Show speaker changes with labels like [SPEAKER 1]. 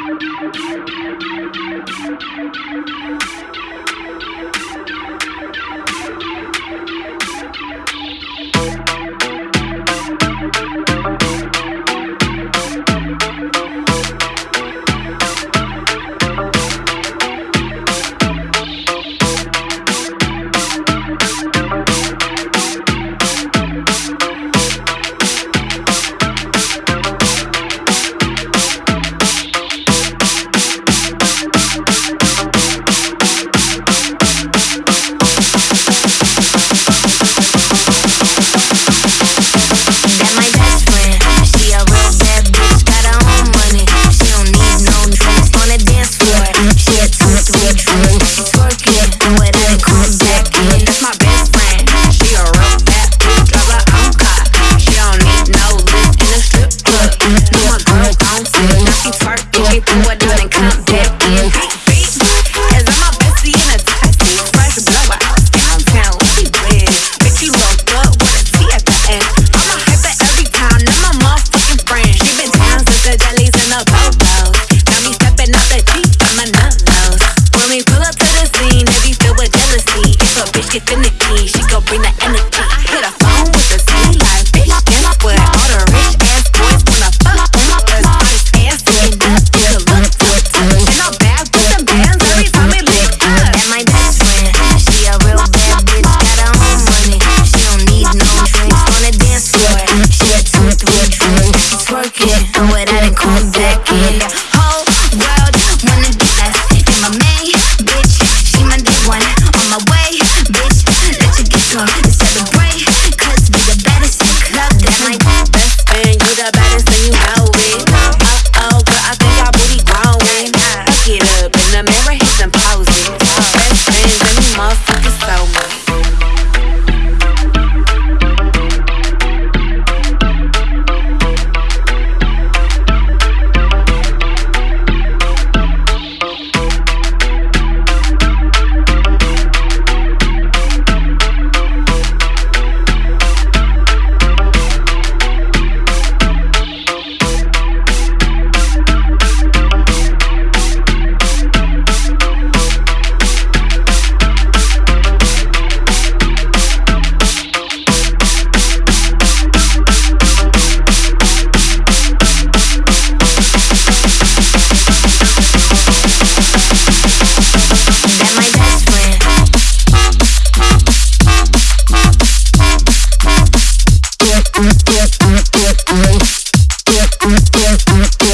[SPEAKER 1] Thank you. Get finicky, she gon' bring the energy. seven. Yeah, yeah, yeah.